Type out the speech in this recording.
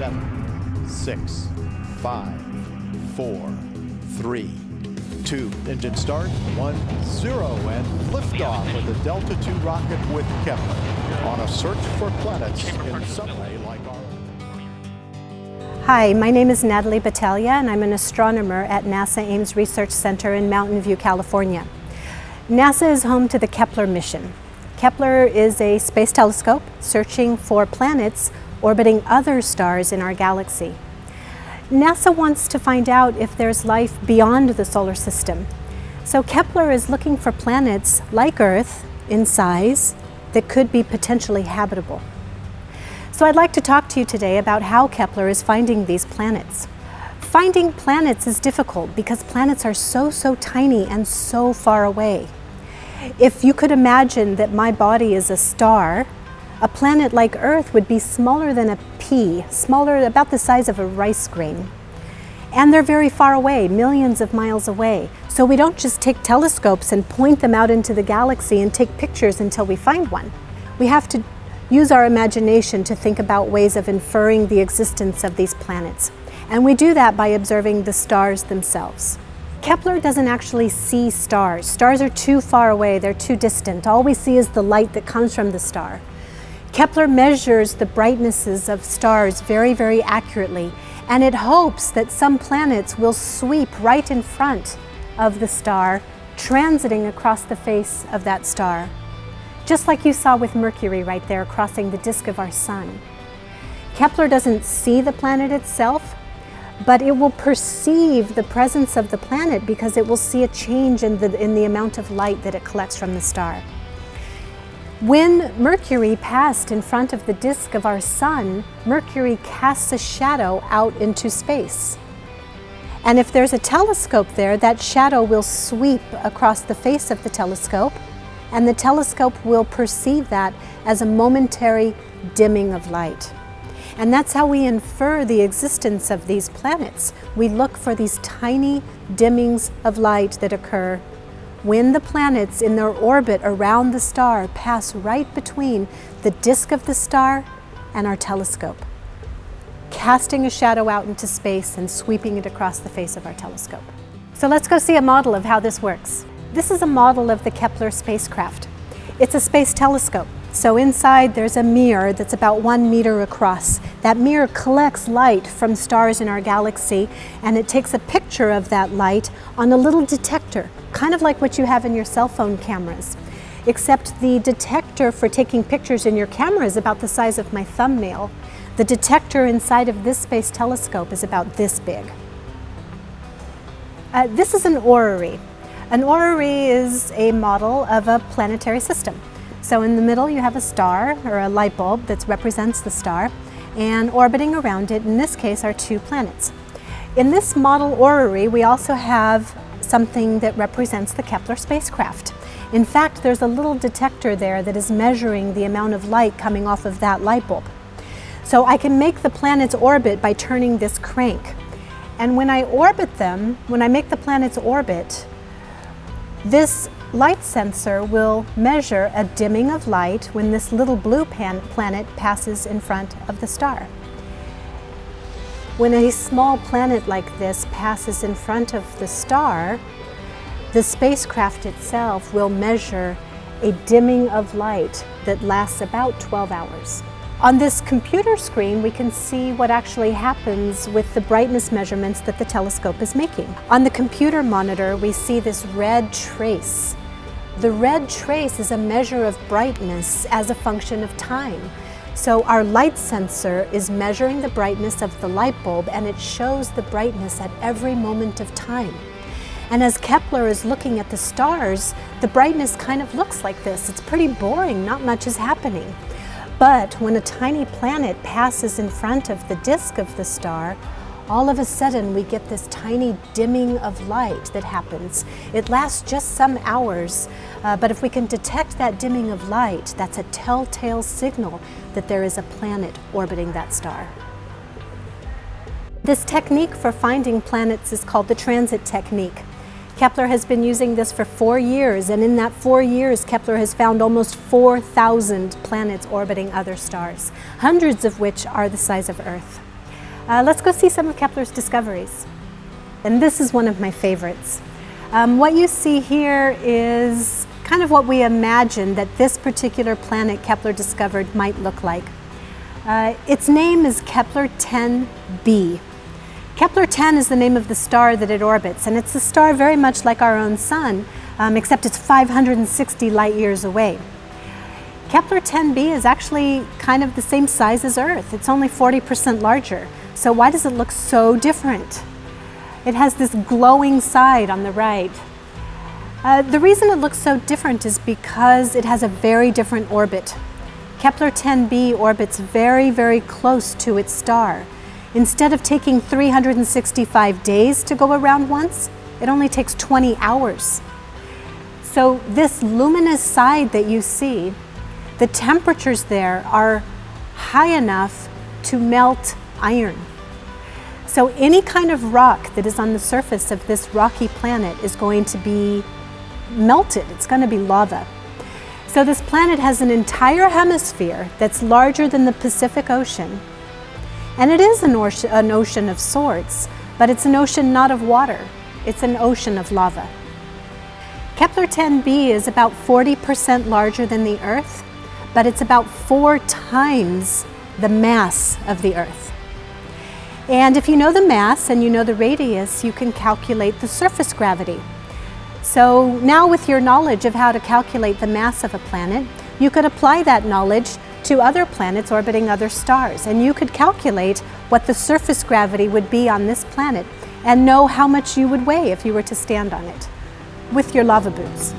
seven, six, five, four, three, two. Engine start, one, zero, and liftoff of the Delta II rocket with Kepler on a search for planets in some way like our Hi, my name is Natalie Batalha and I'm an astronomer at NASA Ames Research Center in Mountain View, California. NASA is home to the Kepler mission. Kepler is a space telescope searching for planets orbiting other stars in our galaxy. NASA wants to find out if there's life beyond the solar system. So Kepler is looking for planets like Earth in size that could be potentially habitable. So I'd like to talk to you today about how Kepler is finding these planets. Finding planets is difficult because planets are so, so tiny and so far away. If you could imagine that my body is a star, a planet like Earth would be smaller than a pea, smaller, about the size of a rice grain. And they're very far away, millions of miles away. So we don't just take telescopes and point them out into the galaxy and take pictures until we find one. We have to use our imagination to think about ways of inferring the existence of these planets. And we do that by observing the stars themselves. Kepler doesn't actually see stars. Stars are too far away, they're too distant. All we see is the light that comes from the star. Kepler measures the brightnesses of stars very, very accurately, and it hopes that some planets will sweep right in front of the star, transiting across the face of that star just like you saw with Mercury right there crossing the disk of our sun. Kepler doesn't see the planet itself, but it will perceive the presence of the planet because it will see a change in the, in the amount of light that it collects from the star. When Mercury passed in front of the disk of our sun, Mercury casts a shadow out into space. And if there's a telescope there, that shadow will sweep across the face of the telescope and the telescope will perceive that as a momentary dimming of light. And that's how we infer the existence of these planets. We look for these tiny dimmings of light that occur when the planets in their orbit around the star pass right between the disk of the star and our telescope, casting a shadow out into space and sweeping it across the face of our telescope. So let's go see a model of how this works. This is a model of the Kepler spacecraft. It's a space telescope. So inside there's a mirror that's about one meter across. That mirror collects light from stars in our galaxy and it takes a picture of that light on a little detector, kind of like what you have in your cell phone cameras. Except the detector for taking pictures in your camera is about the size of my thumbnail. The detector inside of this space telescope is about this big. Uh, this is an orrery. An orrery is a model of a planetary system. So in the middle you have a star or a light bulb that represents the star and orbiting around it in this case are two planets. In this model orrery we also have something that represents the Kepler spacecraft. In fact there's a little detector there that is measuring the amount of light coming off of that light bulb. So I can make the planets orbit by turning this crank. And when I orbit them, when I make the planets orbit, this light sensor will measure a dimming of light when this little blue planet passes in front of the star. When a small planet like this passes in front of the star, the spacecraft itself will measure a dimming of light that lasts about 12 hours. On this computer screen, we can see what actually happens with the brightness measurements that the telescope is making. On the computer monitor, we see this red trace. The red trace is a measure of brightness as a function of time. So our light sensor is measuring the brightness of the light bulb and it shows the brightness at every moment of time. And as Kepler is looking at the stars, the brightness kind of looks like this. It's pretty boring, not much is happening. But when a tiny planet passes in front of the disk of the star, all of a sudden we get this tiny dimming of light that happens. It lasts just some hours, uh, but if we can detect that dimming of light, that's a telltale signal that there is a planet orbiting that star. This technique for finding planets is called the transit technique. Kepler has been using this for four years, and in that four years, Kepler has found almost 4,000 planets orbiting other stars, hundreds of which are the size of Earth. Uh, let's go see some of Kepler's discoveries. And this is one of my favorites. Um, what you see here is kind of what we imagined that this particular planet Kepler discovered might look like. Uh, its name is Kepler 10b. Kepler 10 is the name of the star that it orbits, and it's a star very much like our own sun, um, except it's 560 light years away. Kepler 10b is actually kind of the same size as Earth. It's only 40% larger. So why does it look so different? It has this glowing side on the right. Uh, the reason it looks so different is because it has a very different orbit. Kepler 10b orbits very, very close to its star. Instead of taking 365 days to go around once, it only takes 20 hours. So this luminous side that you see, the temperatures there are high enough to melt iron. So any kind of rock that is on the surface of this rocky planet is going to be melted. It's going to be lava. So this planet has an entire hemisphere that's larger than the Pacific Ocean. And it is an ocean, an ocean of sorts, but it's an ocean not of water. It's an ocean of lava. Kepler 10b is about 40% larger than the Earth, but it's about four times the mass of the Earth. And if you know the mass and you know the radius, you can calculate the surface gravity. So now with your knowledge of how to calculate the mass of a planet, you could apply that knowledge to other planets orbiting other stars. And you could calculate what the surface gravity would be on this planet and know how much you would weigh if you were to stand on it with your lava boots.